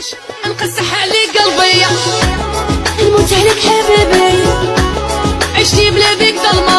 عايش انقسح عليك قلبي. نموت عليك حبيبي. عشتي بلا بيك ظلمة.